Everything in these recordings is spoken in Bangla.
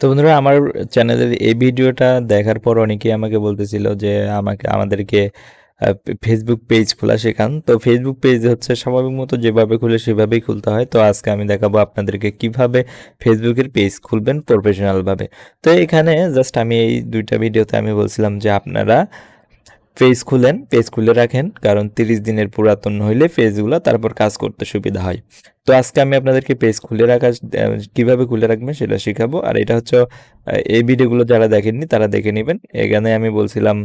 তো বন্ধুরা, আমার চ্যানেলের এই ভিডিওটা দেখার পর অনেকেই আমাকে বলতেছিল যে আমাকে, আমাদেরকে ফেসবুক পেজ খোলা শেখান। তো ফেসবুক পেজ হচ্ছে স্বাভাবিক মতো যেভাবে খুলে সেভাবেই খুলতে হয়। তো আজকে আমি দেখাবো আপনাদেরকে কীভাবে ফেসবুকের পেজ খুলবেন প্রফেশনালভাবে তো এখানে জাস্ট আমি এই দুইটা ভিডিওতে আমি বলছিলাম যে আপনারা পেজ খুলেন পেজ খুলে রাখেন, কারণ তিরিশ দিনের পুরাতন হইলে পেজগুলো তারপর কাজ করতে সুবিধা হয়। তো আজকে আমি আপনাদেরকে পেজ খুলে রাখা কীভাবে খুলে রাখবেন সেটা শেখাবো। আর এটা হচ্ছে এই ভিডিওগুলো যারা দেখেননি তারা দেখে নেবেন। এখানে আমি বলছিলাম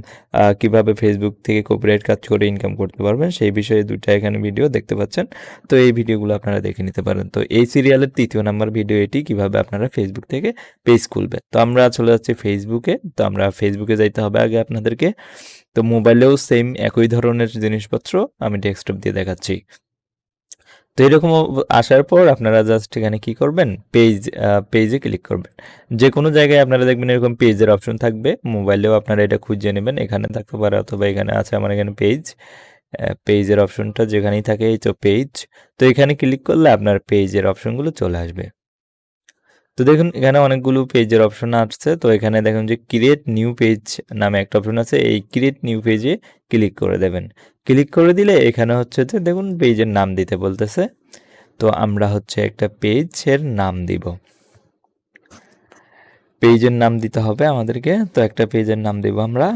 কীভাবে ফেসবুক থেকে কপিরাইট কাজ করে ইনকাম করতে পারবেন, সেই বিষয়ে দুইটা এখানে ভিডিও দেখতে পাচ্ছেন। তো এই ভিডিওগুলো আপনারা দেখে নিতে পারেন। তো এই সিরিয়ালের তৃতীয় নাম্বার ভিডিও এটি, কীভাবে আপনারা ফেসবুক থেকে পেজ খুলবেন। তো আমরা চলে যাচ্ছি ফেসবুকে তো আমরা ফেসবুকে যাইতে হবে আগে আপনাদেরকে। তো মোবাইলেও সেম একই ধরনের জিনিসপত্র আমি ডেস্কটপ দিয়ে দেখাচ্ছি। তো এরকম আসার পর আপনারা জাস্ট এখানে কি করবেন? পেজ পেজে ক্লিক করবেন। যে কোনো জায়গায় আপনারা দেখবেন এরকম পেজের অপশন থাকবে। মোবাইলেও আপনারা এটা খুঁজে নেবেন। এখানে থাকতে পারে অথবা এখানে আছে আমার এখানে পেজ পেজের অপশনটা যেখানেই থাকে এই তো পেজ তো এখানে ক্লিক করলে আপনার পেজের অপশনগুলো চলে আসবে। তো দেখুন, এখানে অনেকগুলো পেজের অপশন আসছে। তো এখানে দেখুন যে ক্রিয়েট নিউ পেজ নামে একটা অপশন আছে। এই ক্রিয়েট নিউ পেজে ক্লিক করে দেবেন। ক্লিক করে দিলে এখানে হচ্ছে যে দেখুন পেজের নাম দিতে বলতেছে। তো আমরা হচ্ছে একটা পেজের নাম দিব। পেজের নাম দিতে হবে আমাদেরকে। তো একটা পেজের নাম দেব আমরা।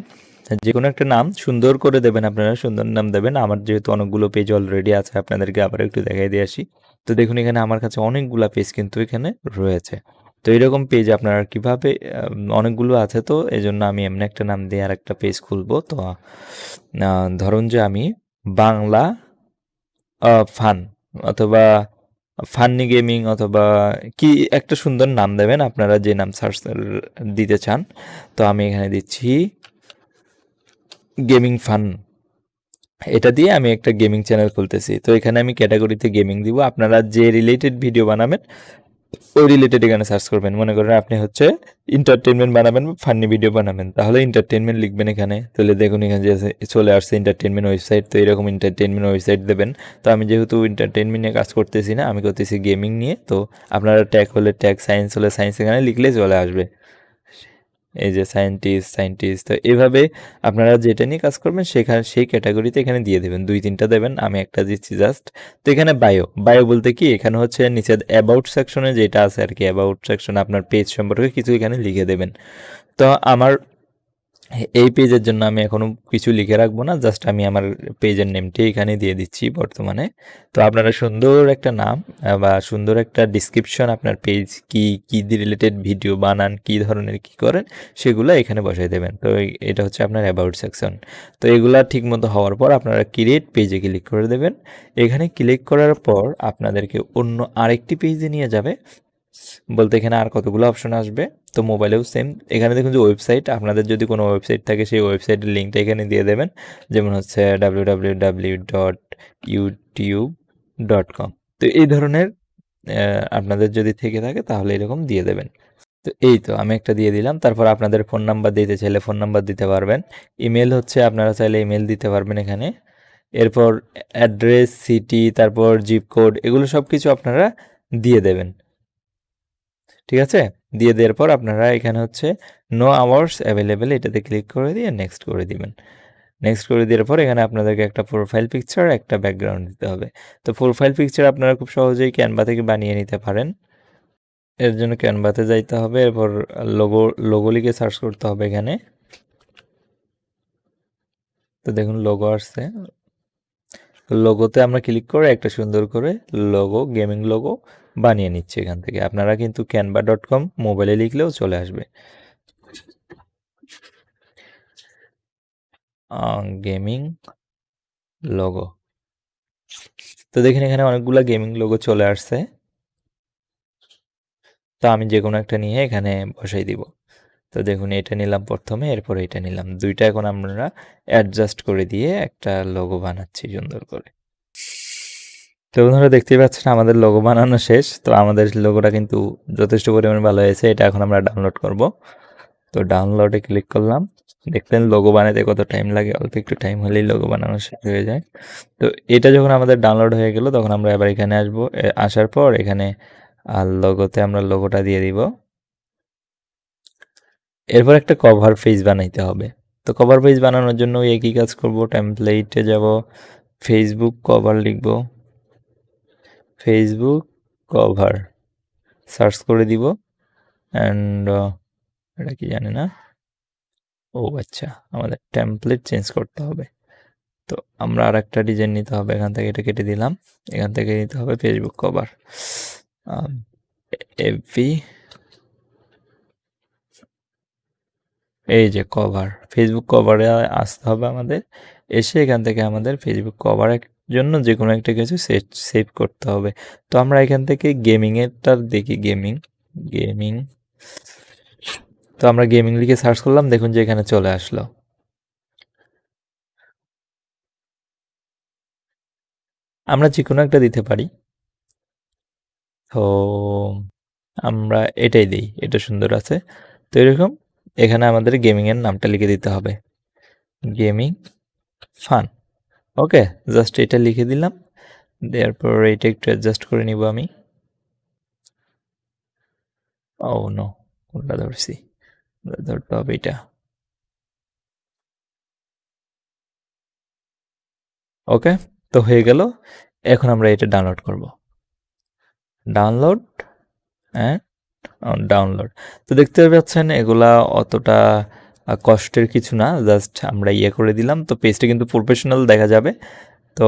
যে কোনো একটা নাম সুন্দর করে দেবেন আপনারা, সুন্দর নাম দেবেন। আমার যেহেতু অনেকগুলো পেজ অলরেডি আছে, আপনাদেরকে আবার একটু দেখাই দিয়ে আসি। তো দেখুন, এখানে আমার কাছে অনেকগুলো পেজ কিন্তু এখানে রয়েছে। তো এরকম পেজ আপনারা কীভাবে অনেকগুলো আছে তো এই জন্য আমি এমনি একটা নাম দিয়ে আর একটা পেজ খুলবো। তো ধরুন যে আমি বাংলা ফান অথবা ফান্নি গেমিং অথবা কি একটা সুন্দর নাম দেবেন, আপনারা যে নাম সার্চ দিতে চান। তো আমি এখানে দিচ্ছি গেমিং ফান। এটা দিয়ে আমি একটা গেমিং চ্যানেল খুলতেছি। তো এখানে আমি ক্যাটাগরিতে গেমিং দিব। আপনারা যে রিলেটেড ভিডিও বানাবেন, ওই রিলেটেড এখানে সার্চ করবেন। মনে করেন আপনি হচ্ছে এন্টারটেনমেন্ট বানাবেন বা ফান্নি ভিডিও বানাবেন। তাহলে এন্টারটেনমেন্ট লিখবেন এখানে। তাহলে দেখুন এখানে যে চলে আসছে এন্টারটেনমেন্ট ওয়েবসাইট তো এরকম এন্টারটেনমেন্ট ওয়েবসাইট দেবেন। তো আমি যেহেতু এন্টারটেনমেন্ট নিয়ে কাজ করতেছি না, আমি করতেছি গেমিং নিয়ে। তো আপনারা ট্যাগ হলে ট্যাগ সায়েন্স হলে সায়েন্স এখানে লিখলে চলে আসবে। এই যে সায়েন্টিস্ট সায়েন্টিস্ট তো এভাবে আপনারা যেটা নিয়ে কাজ করবেন সেখানে, সেই ক্যাটাগরিতে এখানে দিয়ে দেবেন। দুই তিনটা দেবেন, আমি একটা দিচ্ছি জাস্ট তো এখানে বায়ো বায়ো বলতে কি? এখানে হচ্ছে নিচে অ্যাবাউট সেকশনে যেটা আছে আর কি অ্যাবাউট সেকশনে আপনার পেজ সম্পর্কে কিছু এখানে লিখে দেবেন। তো আমার এই পেজের জন্য আমি এখনও কিছু লিখে রাখব না, জাস্ট আমি আমার পেজের নেমটি এখানে দিয়ে দিচ্ছি বর্তমানে। তো আপনারা সুন্দর একটা নাম বা সুন্দর একটা ডিসক্রিপশন আপনার পেজ কি কি রিলেটেড ভিডিও বানান, কি ধরনের, কি করেন, সেগুলো এখানে বসাই দেবেন। তো এটা হচ্ছে আপনার অ্যাবাউট সেকশন তো এগুলা ঠিক মতো হওয়ার পর আপনারা ক্রিয়েট পেজে ক্লিক করে দেবেন। এখানে ক্লিক করার পর আপনাদেরকে অন্য আরেকটি পেজে নিয়ে যাবে। বলতে এখানে আর কতগুলো অপশন আসবে? তো মোবাইলেও সেম এখানে দেখুন যে ওয়েবসাইট আপনাদের যদি কোনো ওয়েবসাইট থাকে, সেই ওয়েবসাইটের লিঙ্কটা এখানে দিয়ে দেবেন। যেমন হচ্ছে ডাব্লিউ তো এই ধরনের আপনাদের যদি থেকে থাকে, তাহলে এরকম দিয়ে দেবেন। তো এই তো, আমি একটা দিয়ে দিলাম। তারপর আপনাদের ফোন নাম্বার দিতে চাইলে ফোন নাম্বার দিতে পারবেন। ইমেল হচ্ছে, আপনারা চাইলে ইমেল দিতে পারবেন এখানে। এরপর অ্যাড্রেস সিটি তারপর জিপ কোড এগুলো সব কিছু আপনারা দিয়ে দেবেন। ঠিক আছে? দিয়ে দেওয়ার পর আপনারা এখানে হচ্ছে নো আওয়ার্স অ্যাভেলেবেল এটাতে ক্লিক করে দিয়ে নেক্সট করে দিবেন। নেক্সট করে দেওয়ার পর এখানে আপনাদেরকে একটা প্রোফাইল পিকচার একটা ব্যাকগ্রাউন্ড দিতে হবে। তো প্রোফাইল পিকচার আপনারা খুব সহজেই ক্যানভা থেকে বানিয়ে নিতে পারেন। এর জন্য ক্যানভাতে যাইতে হবে, এরপর লোগো লোগো লিখে সার্চ করতে হবে এখানে। তো দেখুন লোগো আসছে। লোগোতে আমরা ক্লিক করে একটা সুন্দর করে লোগো গেমিং লোগো বানিয়ে নিচ্ছি এখান থেকে। আপনারা কিন্তু ক্যানভা ডট কম মোবাইলে লিখলেও চলে আসবে। গেমিং লোগো তো দেখেন এখানে অনেকগুলো গেমিং লোগো চলে আসছে। তো আমি যে কোনো একটা নিয়ে এখানে বসাই দিব। তো দেখুন এটা নিলাম প্রথমে, এরপর এটা নিলাম। দুইটা এখন আমরা অ্যাডজাস্ট করে দিয়ে একটা লোগো বানাচ্ছি সুন্দর করে। তো বন্ধুরা দেখতেই পাচ্ছেন আমাদের লোগো বানানো শেষ। তো আমাদের লোগোটা কিন্তু যথেষ্ট পরিমাণে ভালো হয়েছে। এটা এখন আমরা ডাউনলোড করব। তো ডাউনলোডে ক্লিক করলাম। দেখলেন লোগো বানাতে কত টাইম লাগে? অল্প একটু টাইম হলেই লোগো বানানো শেষ হয়ে যায়। তো এটা যখন আমাদের ডাউনলোড হয়ে গেল, তখন আমরা এবার এখানে আসব। আসার পর এখানে আর লোগোতে আমরা লোগোটা দিয়ে দিব। এরপর একটা কভার পেজ বানাইতে হবে। তো কভার পেজ বানানোর জন্য একই কাজ করব? টেমপ্লেটে যাব ফেসবুক কভার লিখব। ফেসবুক কভার সার্চ করে দিব অ্যান্ড এটা কি জানি না? ও আচ্ছা আমাদের টেমপ্লেট চেঞ্জ করতে হবে। তো আমরা আর একটা ডিজাইন নিতে হবে, এখান থেকে এটা কেটে দিলাম। এখান থেকে নিতে হবে ফেসবুক কভার এফবি এই যে কভার ফেসবুক কভারে আসতে হবে আমাদের। এসে এখান থেকে আমাদের ফেসবুক কভারের জন্য যে কোনো একটা কিছু সেভ করতে হবে। তো আমরা এখান থেকে গেমিংয়েরটার দেখি গেমিং গেমিং তো আমরা গেমিং লিখে সার্চ করলাম, দেখুন যে এখানে চলে আসলো। আমরা যে কোনো একটা দিতে পারি। তো আমরা এটাই দিই, এটা সুন্দর আছে। তো এরকম এখানে আমাদের গেমিংয়ের নামটা লিখে দিতে হবে। গেমিং ফান ওকে জাস্ট এটা লিখে দিলাম। দেওয়ার পর এটা একটু অ্যাডজাস্ট করে নিব আমি। ও নো ধরছি ধরতে হবে এটা। ওকে তো হয়ে গেল। এখন আমরা এটা ডাউনলোড করব। ডাউনলোড হ্যাঁ ডাউনলোড তো দেখতে পাচ্ছেন, এগুলা অতটা কষ্টের কিছু না জাস্ট আমরা ইয়ে করে দিলাম। তো পেজটা কিন্তু প্রফেশনাল দেখা যাবে। তো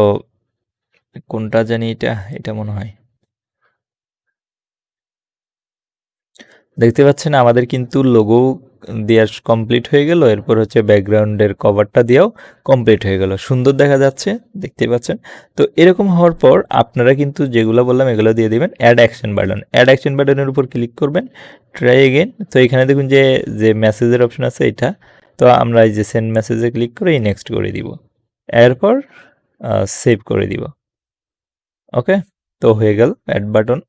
কোনটা জানি এটা এটা মনে হয়। দেখতে পাচ্ছেন আমাদের কিন্তু লোগো দেওয়া কমপ্লিট হয়ে গেল, এরপর হচ্ছে ব্যাকগ্রাউন্ডের কভারটা দিয়েও কমপ্লিট হয়ে গেল। সুন্দর দেখা যাচ্ছে, দেখতেই পাচ্ছেন। তো এরকম হওয়ার পর আপনারা কিন্তু যেগুলো বললাম, এগুলো দিয়ে দেবেন add action button add action বাটনের উপর ক্লিক করবেন ট্রাই এগেন তো এখানে দেখুন যে যে মেসেজের অপশন আছে এটা, তো আমরা এই যে সেন্ড মেসেজে ক্লিক করে এই নেক্সট করে দিব। এরপর সেভ করে দিব। ওকে তো হয়ে গেল অ্যাড বাটন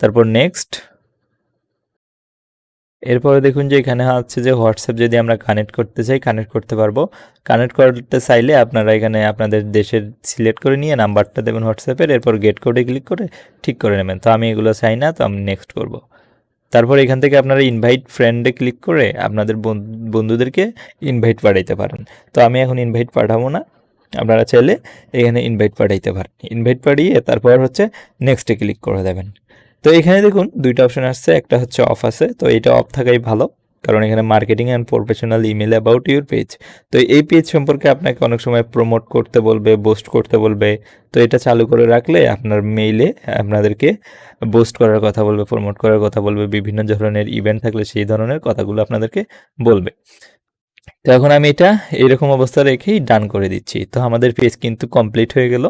তারপর নেক্সট এরপরে দেখুন যে এখানে হচ্ছে যে হোয়াটসঅ্যাপ যদি আমরা কানেক্ট করতে চাই কানেক্ট করতে পারব। কানেক্ট করতে চাইলে আপনারা এখানে আপনাদের দেশের সিলেক্ট করে নিয়ে নাম্বারটা দেবেন হোয়াটসঅ্যাপের এরপর গেট কোডে ক্লিক করে ঠিক করে নেবেন। তো আমি এগুলো চাই না, তো আমি নেক্সট করব। তারপর এখান থেকে আপনারা ইনভাইট ফ্রেন্ডে ক্লিক করে আপনাদের বন্ধুদেরকে ইনভাইট পাঠাইতে পারেন। তো আমি এখন ইনভাইট পাঠাবো না। আপনারা চাইলে এখানে ইনভাইট পাঠাইতে পারেন। ইনভাইট পাঠিয়ে তারপর হচ্ছে নেক্সটে ক্লিক করে দেবেন। তো এখানে দেখুন দুইটা অপশন আসছে, একটা হচ্ছে অফ আছে, তো এটা অফ থাকাই ভালো, কারণ এখানে marketing and professional email about your page তো এই পেজ সম্পর্কে আপনাকে অনেক সময় প্রমোট করতে বলবে বোস্ট করতে বলবে, তো এটা চালু করে রাখলে আপনার মেইলে আপনাদেরকে বোস্ট করার কথা বলবে প্রমোট করার কথা বলবে, বিভিন্ন ধরনের ইভেন্ট থাকলে সেই ধরনের কথাগুলো আপনাদেরকে বলবে। তো এখন আমি এটা এরকম অবস্থা রেখেই ডান করে দিচ্ছি। তো আমাদের পেজ কিন্তু কমপ্লিট হয়ে গেল।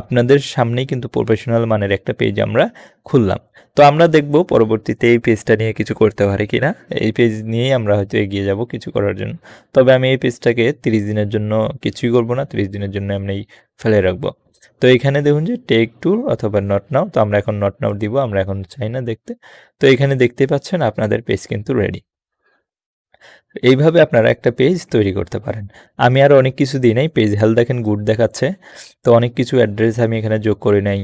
আপনাদের সামনেই কিন্তু প্রফেশনাল মানের একটা পেজ আমরা খুললাম। তো আমরা দেখব পরবর্তীতে এই পেজটা নিয়ে কিছু করতে পারি কিনা এই পেজ নিয়েই আমরা হয়তো এগিয়ে যাব কিছু করার জন্য। তবে আমি এই পেজটাকে তিরিশ দিনের জন্য কিছুই করব না, তিরিশ দিনের জন্য আমি ফেলে রাখব। তো এখানে দেখুন যে টেক টু অথবা নট নাও তো আমরা এখন নট নাও দিব, আমরা এখন চাই না দেখতে। তো এখানে দেখতে পাচ্ছেন আপনাদের পেজ কিন্তু রেডি এইভাবে আপনারা একটা পেজ তৈরি করতে পারেন। আমি আর অনেক কিছু দিই নাই পেজ হেলথ দেখেন গুড দেখাচ্ছে। তো অনেক কিছু অ্যাড্রেস আমি এখানে যোগ করে নাই।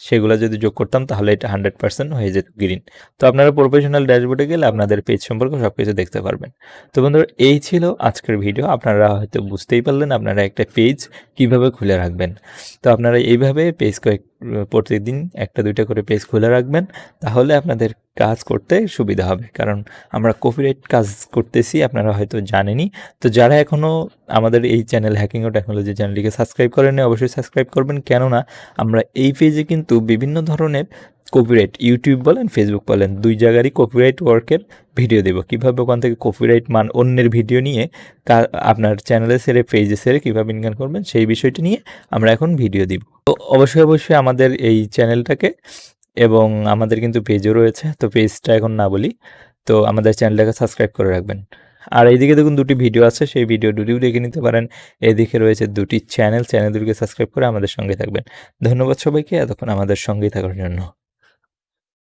সেগুলো যদি যোগ করতাম তাহলে এটা হান্ড্রেড পার্সেন্ট হয়ে যেত গ্রিন তো আপনারা প্রফেশনাল ড্যাশবোর্ডে গেলে আপনাদের পেজ সম্পর্কে সব কিছু দেখতে পারবেন। তো বন্ধুরা, এই ছিল আজকের ভিডিও আপনারা হয়তো বুঝতেই পারলেন আপনারা একটা পেজ কীভাবে খুলে রাখবেন। তো আপনারা এইভাবে পেজ কয়েক প্রতিদিন একটা, দুইটা করে পেজ খুলে রাখবেন, তাহলে আপনাদের কাজ করতে সুবিধা হবে। কারণ আমরা কপিরাইট কাজ করতেছি, আপনারা হয়তো জানেনই। তো যারা এখনও আমাদের এই চ্যানেল হ্যাকিং ও টেকনোলজি চ্যানেলটিকে সাবস্ক্রাইব করেন অবশ্যই সাবস্ক্রাইব করবেন। কেননা, আমরা এই পেজে কিন্তু বিভিন্ন ধরনের কপিরাইট ইউটিউব বলেন ফেসবুক বলেন, দুই জায়গারই কপিরাইট ওয়ার্কের ভিডিও দেবো। কীভাবে ওখান থেকে কপিরাইট মান অন্যের ভিডিও নিয়ে তা আপনার চ্যানেলে সেরে পেজে সেরে কীভাবে ইনকাম করবেন, সেই বিষয়টি নিয়ে আমরা এখন ভিডিও দিব। তো অবশ্যই অবশ্যই আমাদের এই চ্যানেলটাকে এবং আমাদের কিন্তু পেজও রয়েছে, তো পেজটা এখন না বলি, তো আমাদের চ্যানেলটাকে সাবস্ক্রাইব করে রাখবেন। আর এইদিকে দেখুন দুটি ভিডিও আছে, সেই ভিডিও দুটিও দেখে নিতে পারেন। এদিকে রয়েছে দুটি চ্যানেল চ্যানেল দুটিকে সাবস্ক্রাইব করে আমাদের সঙ্গে থাকবেন। ধন্যবাদ সবাইকে, এতক্ষণ আমাদের সঙ্গেই থাকার জন্য।